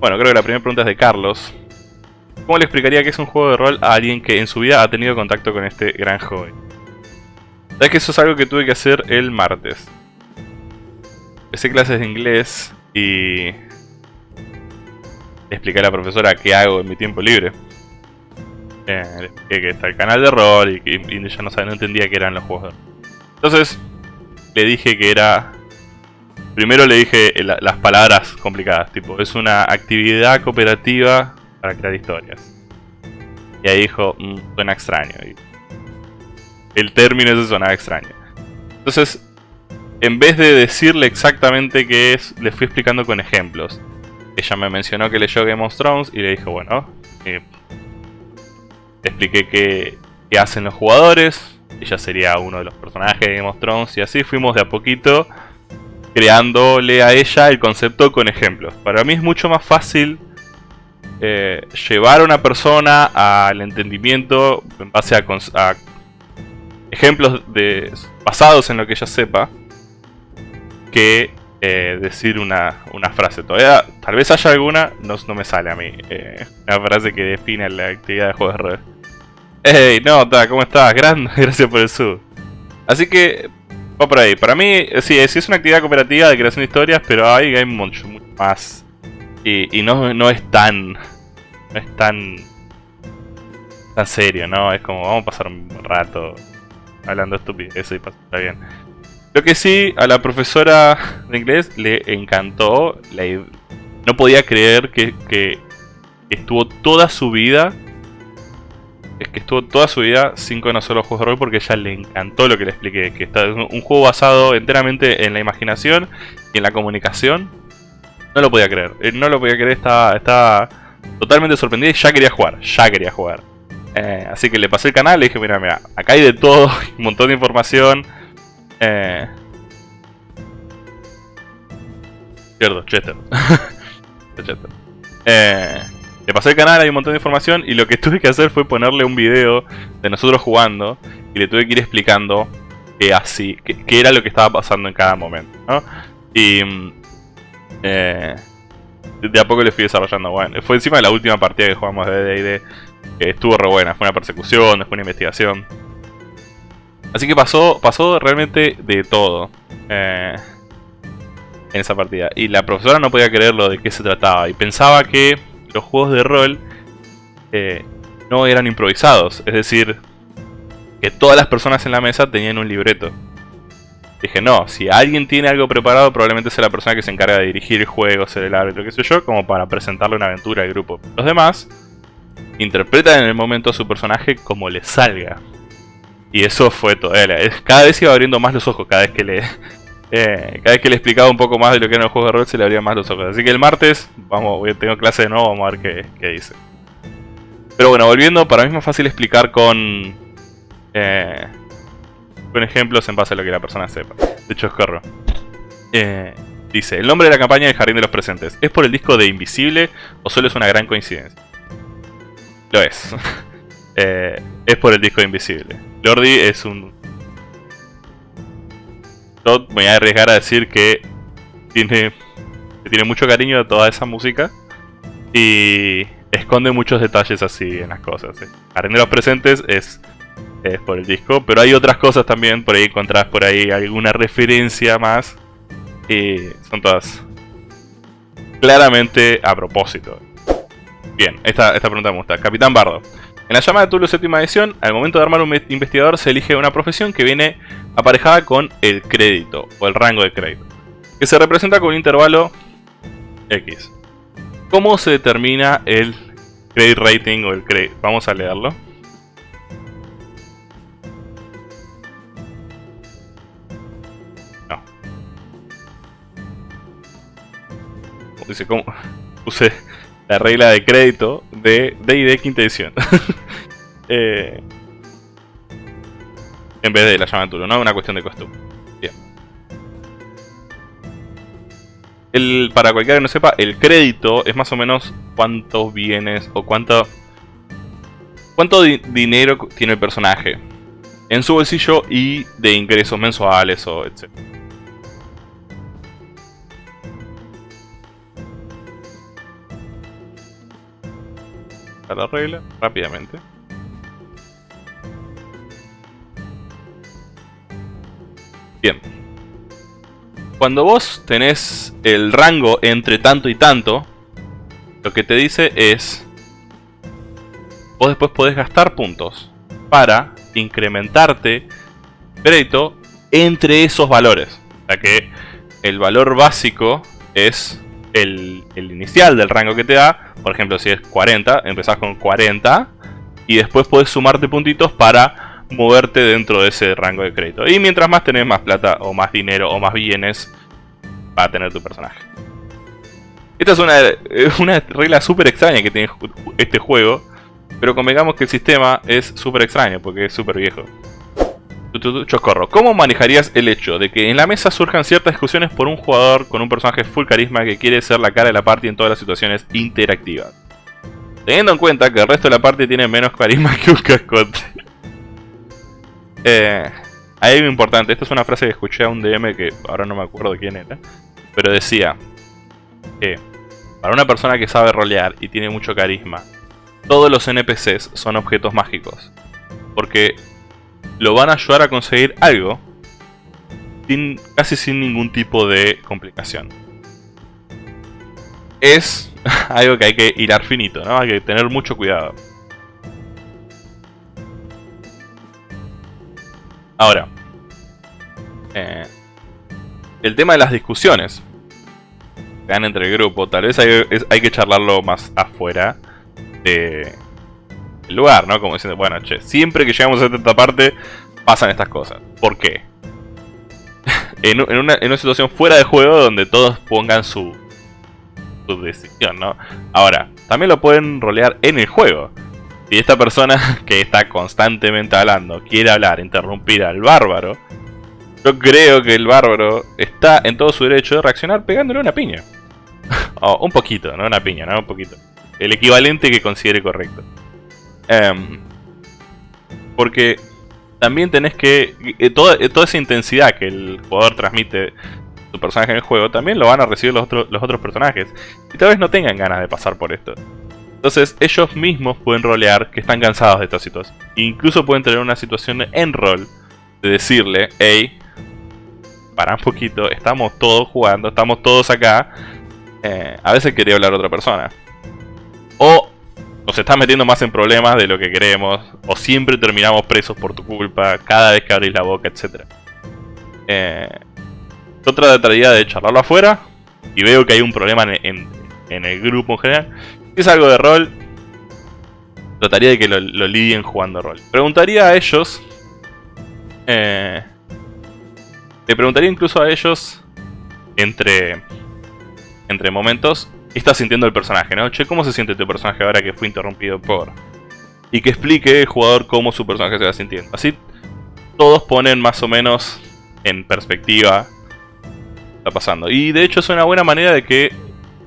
Bueno, creo que la primera pregunta es de Carlos. ¿Cómo le explicaría que es un juego de rol a alguien que en su vida ha tenido contacto con este gran hobby? Sabes que eso es algo que tuve que hacer el martes. Empecé clases de inglés y... Le a la profesora qué hago en mi tiempo libre. Eh, le expliqué que está el canal de rol y que ella no, sabía, no entendía qué eran los juegos de rol. Entonces, le dije que era... Primero le dije la- las palabras complicadas, tipo, es una actividad cooperativa para crear historias. Y ahí dijo, "Mm, suena extraño. El término ese sonaba extraño. Entonces, en vez de decirle exactamente qué es, le fui explicando con ejemplos. Ella me mencionó que leyó Game of Thrones y le dije, bueno, eh, expliqué qué, qué hacen los jugadores. Ella sería uno de los personajes de Game of Thrones y así fuimos de a poquito creándole a ella el concepto con ejemplos. Para mí es mucho más fácil eh, llevar a una persona al entendimiento en base a, ejemplos de, basados en lo que ella sepa que eh, decir una, una frase. Todavía, tal vez haya alguna, no, no me sale a mí. eh, una frase que define la actividad de juego de rol. Hey, no, ta, ¿cómo estás? Grande, gracias por el sub. Así que, va por ahí. Para mí, sí, sí es una actividad cooperativa de creación de historias, pero hay, hay mucho, mucho más. Y, no, es tan. No es tan. tan serio, ¿no? Es como, vamos a pasar un rato hablando estupidez y pasarla bien. Lo que sí, a la profesora de inglés le encantó. no podía creer que, que estuvo toda su vida. Es que estuvo toda su vida sin conocer los juegos de rol porque ella le encantó lo que le expliqué. Que está es un un juego basado enteramente en la imaginación y en la comunicación. No lo podía creer. eh, No lo podía creer, estaba, estaba totalmente sorprendida y ya quería jugar. Ya quería jugar. Eh, así que le pasé el canal y le dije, mira, mira, acá hay de todo, un montón de información. Eh... Cierto, Chester. Chester. Eh, le pasé el canal, hay un montón de información y lo que tuve que hacer fue ponerle un video de nosotros jugando y le tuve que ir explicando qué así, qué, era lo que estaba pasando en cada momento, ¿no? Y mm, eh, de a poco le fui desarrollando, bueno, fue encima de la última partida que jugamos de D&D, que estuvo re buena, fue una persecución, después una investigación. Así que pasó, pasó realmente de todo eh, en esa partida. Y la profesora no podía creer lo de qué se trataba. Y pensaba que los juegos de rol eh, no eran improvisados. Es decir, que todas las personas en la mesa tenían un libreto. Dije, no, si alguien tiene algo preparado, probablemente sea la persona que se encarga de dirigir el juego, ser el árbitro, qué sé yo, como para presentarle una aventura al grupo. Los demás interpretan en el momento a su personaje como les salga. Y eso fue todo. Eh, Cada vez iba abriendo más los ojos, cada vez que le. Eh, cada vez que le explicaba un poco más de lo que eran los juegos de rol, se le abrían más los ojos. Así que el martes, vamos, tengo clase de nuevo, vamos a ver qué, qué dice. Pero bueno, volviendo, para mí es más fácil explicar con. eh, con ejemplos en base a lo que la persona sepa. De hecho, escorro. Eh, dice: El nombre de la campaña del Jardín de los Presentes. ¿Es por el disco de Invisible o solo es una gran coincidencia? Lo es. Eh, es por el disco de Invisible. Lordi es un... Voy a arriesgar a decir que tiene, tiene mucho cariño a toda esa música y esconde muchos detalles así en las cosas. de los Presentes es, es por el disco, pero hay otras cosas también, por ahí encontrás por ahí alguna referencia más y son todas claramente a propósito. Bien, esta, esta pregunta me gusta. Capitán Bardo. En la llama de Tulu séptima edición, al momento de armar un investigador se elige una profesión que viene aparejada con el crédito o el rango de crédito, que se representa con un intervalo X. ¿Cómo se determina el credit rating o el crédito? Vamos a leerlo. No. Dice, ¿cómo? Puse la regla de crédito de D&D quinta edición. Eh, en vez de la llama de Tulu, ¿no? Una cuestión de costumbre. Bien. El, para cualquiera que no sepa, el crédito es más o menos cuántos bienes o cuánto, cuánto di- dinero tiene el personaje en su bolsillo y de ingresos mensuales o etc. la regla rápidamente. Bien. Cuando vos tenés el rango entre tanto y tanto, lo que te dice es... Vos después podés gastar puntos para incrementarte crédito entre esos valores. O sea que el valor básico es el, inicial del rango que te da. Por ejemplo, si es 40, empezás con 40 y después podés sumarte puntitos para moverte dentro de ese rango de crédito. Y mientras más tenés más plata o más dinero o más bienes va a tener tu personaje. Esta es una, una regla súper extraña que tiene este juego. Pero convengamos que el sistema es súper extraño porque es súper viejo. Chocorro, ¿cómo manejarías el hecho de que en la mesa surjan ciertas discusiones por un jugador con un personaje full carisma que quiere ser la cara de la party en todas las situaciones interactivas? Teniendo en cuenta que el resto de la party tiene menos carisma que un cascote. Eh, hay algo importante, esta es una frase que escuché a un DM que ahora no me acuerdo quién era. Pero decía que para una persona que sabe rolear y tiene mucho carisma, todos los NPCs son objetos mágicos. Porque lo van a ayudar a conseguir algo sin, casi sin ningún tipo de complicación. Es algo que hay que hilar finito, ¿no? Hay que tener mucho cuidado. Ahora, eh, el tema de las discusiones que dan entre el grupo, tal vez hay, que charlarlo más afuera de, lugar, ¿no? Como diciendo, bueno, che, siempre que llegamos a esta parte pasan estas cosas. ¿Por qué? en, una, en, una, situación fuera de juego donde todos pongan su decisión, ¿no? Ahora, también lo pueden rolear en el juego. Si esta persona que está constantemente hablando quiere hablar, interrumpir al bárbaro, yo creo que el bárbaro está en todo su derecho de reaccionar pegándole una piña. o un poquito, no una piña, no un poquito. El equivalente que considere correcto. Em, porque también tenés que... Eh, toda, eh, toda, esa intensidad que el jugador transmite su personaje en el juego, también lo van a recibir los, los otros personajes. Y tal vez no tengan ganas de pasar por esto. Entonces ellos mismos pueden rolear que están cansados de esta situación. incluso pueden tener una situación en rol de decirle, hey, para un poquito, estamos todos jugando, estamos todos acá. Eh, a veces quería hablar a otra persona. O nos estás metiendo más en problemas de lo que queremos, o siempre terminamos presos por tu culpa, cada vez que abrís la boca, etc. Eh, yo trataría de charlarlo afuera, y veo que hay un problema en, el grupo en general. Si es algo de rol, trataría de que lo, lidien jugando rol. Preguntaría a ellos... Eh, le preguntaría incluso a ellos, entre, entre momentos, qué está sintiendo el personaje, ¿no? Che, ¿cómo se siente tu personaje ahora que fue interrumpido por...? Y que explique el jugador cómo su personaje se va sintiendo. Así todos ponen más o menos en perspectiva lo está pasando. Y de hecho es una buena manera de que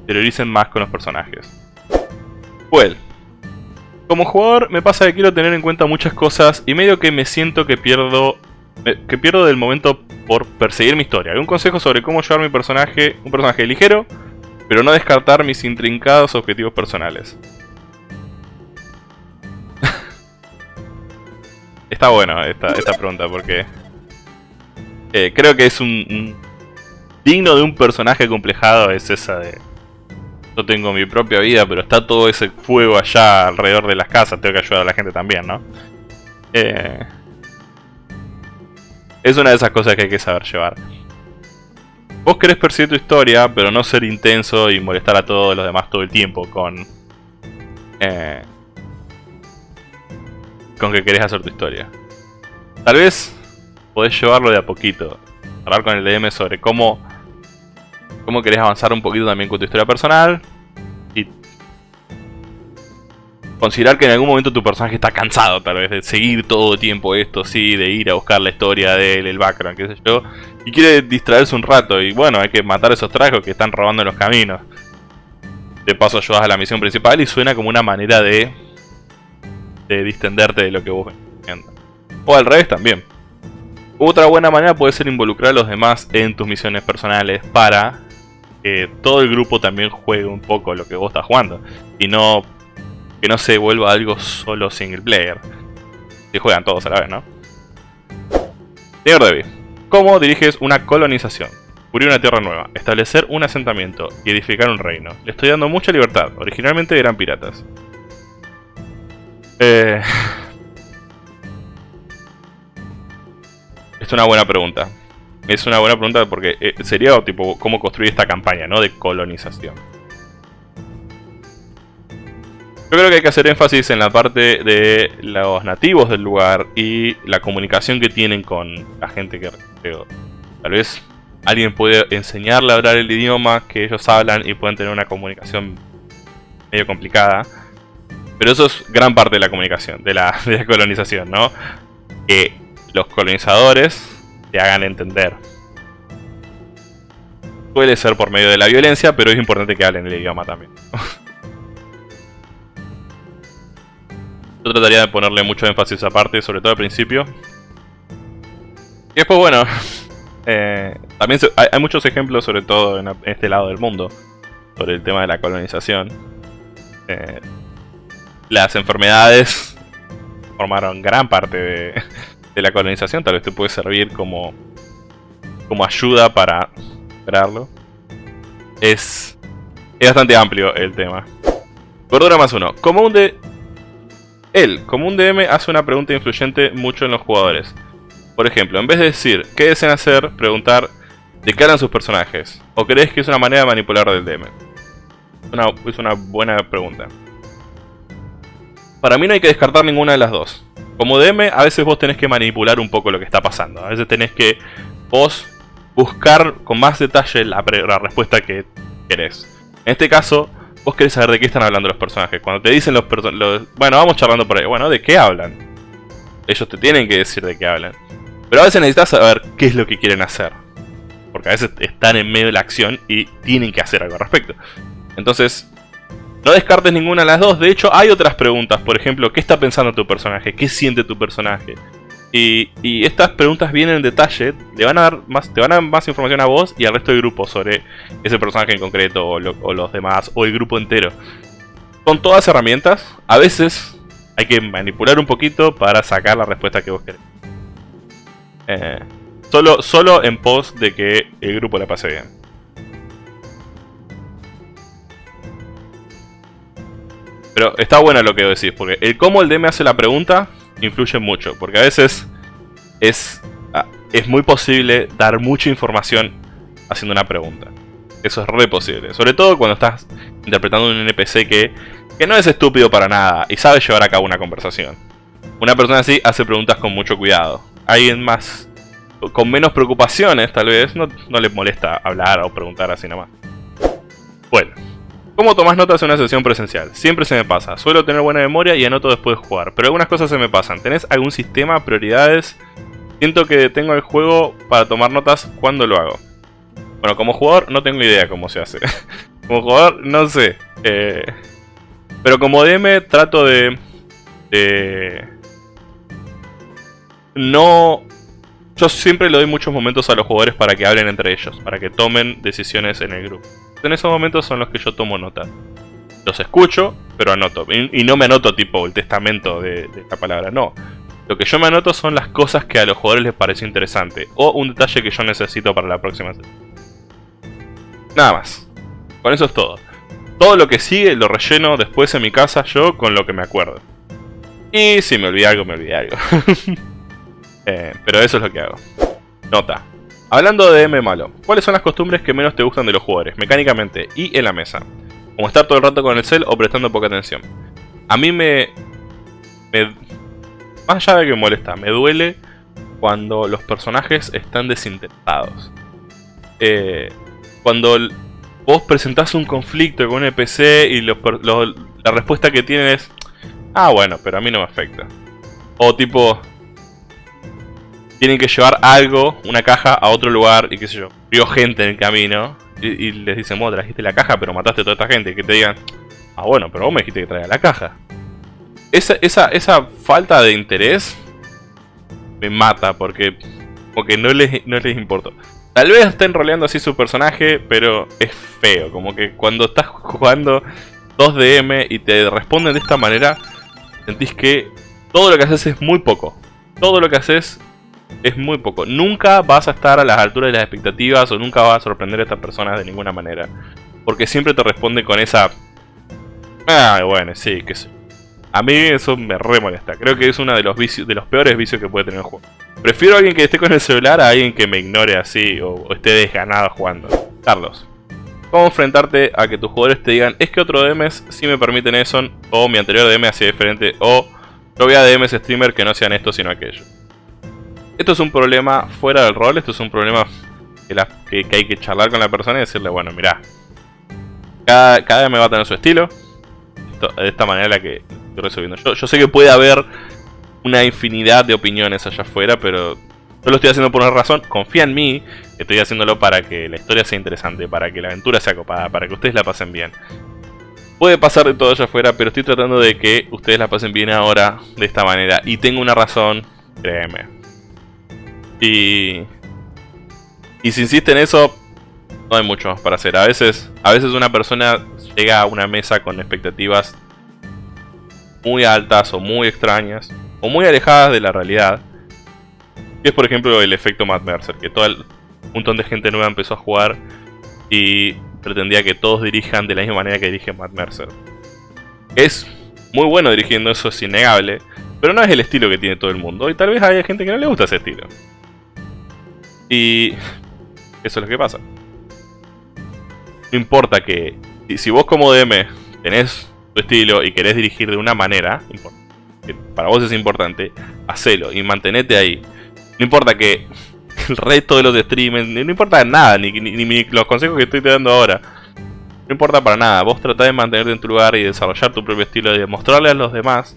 teoricen más con los personajes. Well, como jugador me pasa que quiero tener en cuenta muchas cosas y medio que me siento que pierdo que pierdo del momento por perseguir mi historia. Un consejo sobre cómo llevar mi personaje, un personaje ligero, pero no descartar mis intrincados objetivos personales. Está bueno esta, esta pregunta porque eh, creo que es un, digno de un personaje complejado es esa de yo tengo mi propia vida pero está todo ese fuego allá alrededor de las casas tengo que ayudar a la gente también ¿no? Eh, es una de esas cosas que hay que saber llevar Vos querés perseguir tu historia, pero no ser intenso y molestar a todos los demás todo el tiempo con... Eh, con que querés hacer tu historia. Tal vez podés llevarlo de a poquito. Hablar con el DM sobre cómo... Cómo querés avanzar un poquito también con tu historia personal. Y considerar que en algún momento tu personaje está cansado tal vez de seguir todo el tiempo esto, sí, de ir a buscar la historia de él, el background, qué sé yo, y quiere distraerse un rato y bueno, hay que matar a esos trajos que están robando los caminos. De paso ayudas a la misión principal y suena como una manera de, de distenderte de lo que vos. O al revés también. Otra buena manera puede ser involucrar a los demás en tus misiones personales para que todo el grupo también juegue un poco lo que vos estás jugando. Y no que no se vuelva algo solo single player. Si juegan todos a la vez, ¿no? Señor Debbie, ¿cómo diriges una colonización? Cubrir una tierra nueva, establecer un asentamiento y edificar un reino. Le estoy dando mucha libertad. Originalmente eran piratas. Eh... Es una buena pregunta. Es una buena pregunta porque eh, sería tipo cómo construir esta campaña, ¿no? De colonización. Yo creo que hay que hacer énfasis en la parte de los nativos del lugar y la comunicación que tienen con la gente que Tal vez alguien puede enseñarle a hablar el idioma que ellos hablan y pueden tener una comunicación medio complicada. Pero eso es gran parte de la comunicación, de la, de la colonización, ¿no? Que los colonizadores te hagan entender. Puede ser por medio de la violencia, pero es importante que hablen el idioma también. Yo trataría de ponerle mucho énfasis a parte, sobre todo al principio. Y después, bueno, eh, también hay, muchos ejemplos, sobre todo en, este lado del mundo, sobre el tema de la colonización. Eh, las enfermedades formaron gran parte de, de, la colonización, tal vez te puede servir como, como ayuda para esperarlo. Es, es bastante amplio el tema. Gordura más uno. Común de él, como un DM, hace una pregunta influyente mucho en los jugadores. Por ejemplo, en vez de decir ¿qué desean hacer? Preguntar ¿de qué harán sus personajes? ¿O crees que es una manera de manipular del DM? es una buena pregunta. Para mí no hay que descartar ninguna de las dos. Como DM, a veces vos tenés que manipular un poco lo que está pasando. A veces tenés que vos buscar con más detalle la, la respuesta que querés. En este caso, vos querés saber de qué están hablando los personajes. Cuando te dicen los personajes... Bueno, vamos charlando por ahí. Bueno, ¿de qué hablan? Ellos te tienen que decir de qué hablan. Pero a veces necesitas saber qué es lo que quieren hacer. Porque a veces están en medio de la acción y tienen que hacer algo al respecto. Entonces, no descartes ninguna de las dos. De hecho, hay otras preguntas. Por ejemplo, ¿qué está pensando tu personaje? ¿Qué siente tu personaje? Y, estas preguntas vienen en detalle, más, te van a dar más información a vos y al resto del grupo sobre ese personaje en concreto o, los demás o el grupo entero. Son todas herramientas, a veces hay que manipular un poquito para sacar la respuesta que vos querés. Eh, solo, solo en pos de que el grupo la pase bien. Pero está bueno lo que decís, porque el cómo el DM hace la pregunta influye mucho, porque a veces es, ah, es muy posible dar mucha información haciendo una pregunta. Eso es re posible, sobre todo cuando estás interpretando un NPC que, que no es estúpido para nada y sabe llevar a cabo una conversación. Una persona así hace preguntas con mucho cuidado. Alguien más con menos preocupaciones, tal vez, no, no les molesta hablar o preguntar así nomás. Bueno. ¿Cómo tomas notas en una sesión presencial? Siempre se me pasa. Suelo tener buena memoria y anoto después de jugar, pero algunas cosas se me pasan. ¿Tenés algún sistema, prioridades? Siento que detengo el juego para tomar notas cuando lo hago. Bueno, como jugador no tengo idea cómo se hace. como jugador no sé. Eh, pero como DM trato de... de... No... Yo siempre le doy muchos momentos a los jugadores para que hablen entre ellos, para que tomen decisiones en el grupo en esos momentos son los que yo tomo nota. Los escucho, pero anoto. Y, no me anoto tipo el testamento de, esta palabra, no. Lo que yo me anoto son las cosas que a los jugadores les pareció interesante. O un detalle que yo necesito para la próxima. Nada más. Con eso es todo. Todo lo que sigue lo relleno después en mi casa yo con lo que me acuerdo. Y si me olvidé algo, me olvidé algo. Eh, pero eso es lo que hago. Nota. Hablando de M malo, ¿cuáles son las costumbres que menos te gustan de los jugadores, mecánicamente y en la mesa? Como estar todo el rato con el cel o prestando poca atención. A mí me... más allá de que me molesta, me duele cuando los personajes están desinteresados. Eh, cuando vos presentás un conflicto con un NPC y la respuesta que tienen es... Ah, bueno, pero a mí no me afecta. O tipo, tienen que llevar algo, una caja, a otro lugar y qué sé yo. Vio gente en el camino y, les dicen, vos trajiste la caja pero mataste a toda esta gente. Y que te digan, ah bueno, pero vos me dijiste que traía la caja. Esa, esa, esa falta de interés me mata porque, porque no, les, no les importa. Tal vez estén roleando así su personaje, pero es feo. Como que cuando estás jugando, 2 DM y te responden de esta manera, sentís que todo lo que haces es muy poco. Todo lo que haces es muy poco. Nunca vas a estar a las alturas de las expectativas o nunca vas a sorprender a estas personas de ninguna manera. Porque siempre te responde con esa... Ah, bueno, sí, que sé. A mí eso me re molesta. Creo que es uno de los vicios, de los peores vicios que puede tener el juego. Prefiero a alguien que esté con el celular a alguien que me ignore así o, o esté desganado jugando. Carlos. ¿Cómo enfrentarte a que tus jugadores te digan es que otro DMs sí me permiten eso o mi anterior DM hacía diferente o yo voy a DMs streamer que no sean esto sino aquello? Esto es un problema fuera del rol, esto es un problema que, hay que charlar con la persona y decirle, bueno, mira, cada, cada me va a tener su estilo, de esta manera la que estoy resolviendo. Yo, yo sé que puede haber una infinidad de opiniones allá afuera, pero yo lo estoy haciendo por una razón, confía en mí, estoy haciéndolo para que la historia sea interesante, para que la aventura sea copada, para que ustedes la pasen bien. Puede pasar de todo allá afuera, pero estoy tratando de que ustedes la pasen bien ahora, de esta manera. Y tengo una razón, créeme. Y... Y si insisten en eso, no hay mucho más para hacer. A veces, a veces una persona llega a una mesa con expectativas muy altas o muy extrañas, o muy alejadas de la realidad. Y es por ejemplo el efecto Matt Mercer, que todo un montón de gente nueva empezó a jugar y pretendía que todos dirijan de la misma manera que dirige Matt Mercer. Es muy bueno dirigiendo, eso es innegable, pero no es el estilo que tiene todo el mundo y tal vez haya gente que no le gusta ese estilo. Y eso es lo que pasa. No importa que si vos como DM tenés tu estilo y querés dirigir de una manera, que para vos es importante, hacelo y mantenete ahí. No importa que el resto de los streamers, no importa nada, ni, los consejos que estoy te dando ahora. No importa para nada, vos tratás de mantenerte en tu lugar y desarrollar tu propio estilo y demostrarle a los demás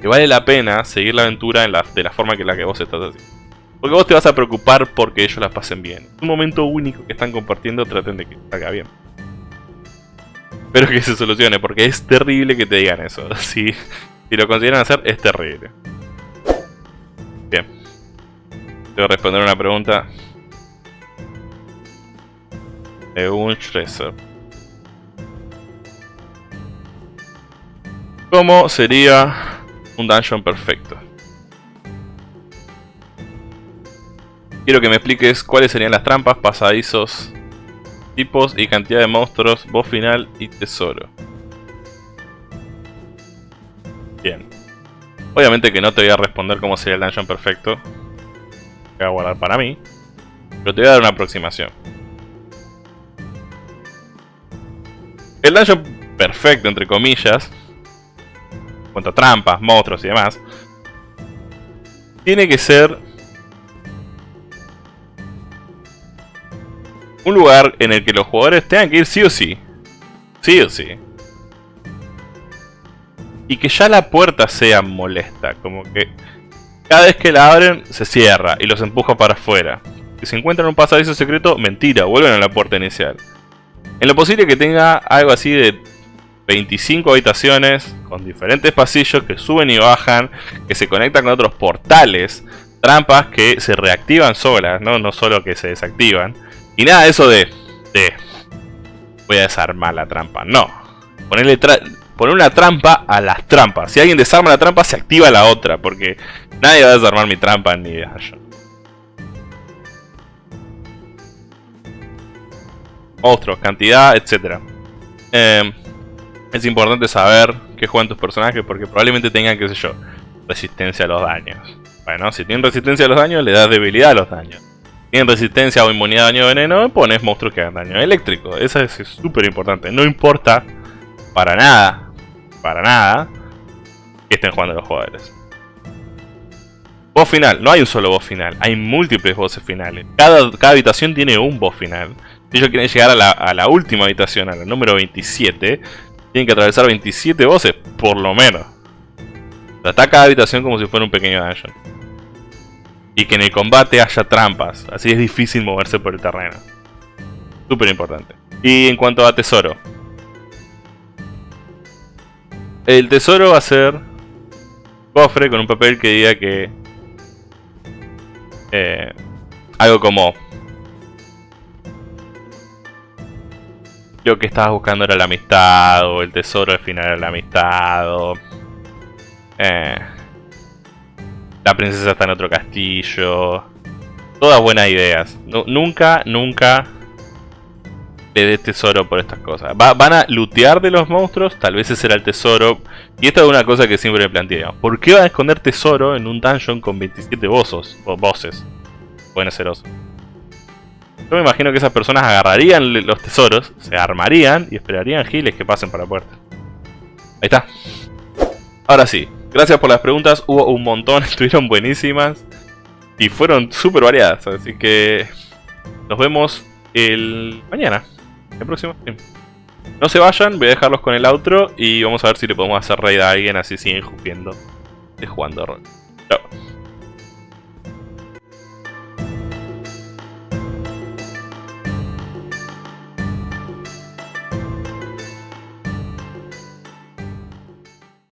que vale la pena seguir la aventura de la forma que la que vos estás haciendo. Porque vos te vas a preocupar porque ellos la pasen bien. Es un momento único que están compartiendo, traten de que salga bien. Espero que se solucione, porque es terrible que te digan eso. Si, si lo consideran hacer, es terrible. Bien. Que responder una pregunta. De un Shrezer. ¿Cómo sería un dungeon perfecto? Quiero que me expliques cuáles serían las trampas, pasadizos, tipos y cantidad de monstruos, voz final y tesoro. Bien. Obviamente que no te voy a responder cómo sería el dungeon perfecto. Voy a guardar para mí. Pero te voy a dar una aproximación. El dungeon perfecto, entre comillas, cuanto a trampas, monstruos y demás, tiene que ser un lugar en el que los jugadores tengan que ir sí o sí. Sí o sí. Y que ya la puerta sea molesta, como que cada vez que la abren se cierra y los empuja para afuera. Si se encuentran un pasadizo secreto, mentira, vuelven a la puerta inicial. En lo posible que tenga algo así de 25 habitaciones con diferentes pasillos que suben y bajan, que se conectan con otros portales, trampas que se reactivan solas, no, no solo que se desactivan. Y nada eso de, de voy a desarmar la trampa. No. Ponerle poner una trampa a las trampas. Si alguien desarma la trampa, se activa la otra. Porque nadie va a desarmar mi trampa ni de. Monstruos, cantidad, etc. Em, es importante saber qué juegan tus personajes porque probablemente tengan, qué sé yo, resistencia a los daños. Bueno, si tienen resistencia a los daños, le das debilidad a los daños tienen resistencia o inmunidad a daño de veneno, pones monstruos que hagan daño eléctrico. Eso es súper importante. No importa para nada, para nada, que estén jugando los jugadores. Boss final. No hay un solo boss final. Hay múltiples bosses finales. Cada, cada habitación tiene un boss final. Si ellos quieren llegar a la, a la última habitación, a la número 27, tienen que atravesar 27 bosses, por lo menos. Trata cada habitación como si fuera un pequeño dungeon y que en el combate haya trampas. Así es difícil moverse por el terreno. Súper importante. Y en cuanto a tesoro. El tesoro va a ser cofre con un papel que diga que... Eh, algo como... lo que estabas buscando era la amistad, o el tesoro al final era la amistad. Eh, la princesa está en otro castillo. Todas buenas ideas. nunca, nunca le dé tesoro por estas cosas. van a lootear de los monstruos, tal vez ese era el tesoro. Y esta es una cosa que siempre me planteé. ¿Por qué van a esconder tesoro en un dungeon con 27 bosses? O bosses. Pueden ser. Yo me imagino que esas personas agarrarían los tesoros, se armarían y esperarían giles que pasen para la puerta. Ahí está. Ahora sí, gracias por las preguntas, hubo un montón, estuvieron buenísimas y fueron súper variadas, así que nos vemos el mañana, el próximo No se vayan, voy a dejarlos con el outro y vamos a ver si le podemos hacer raid a alguien así siguen jugando, de jugando rol. Chao.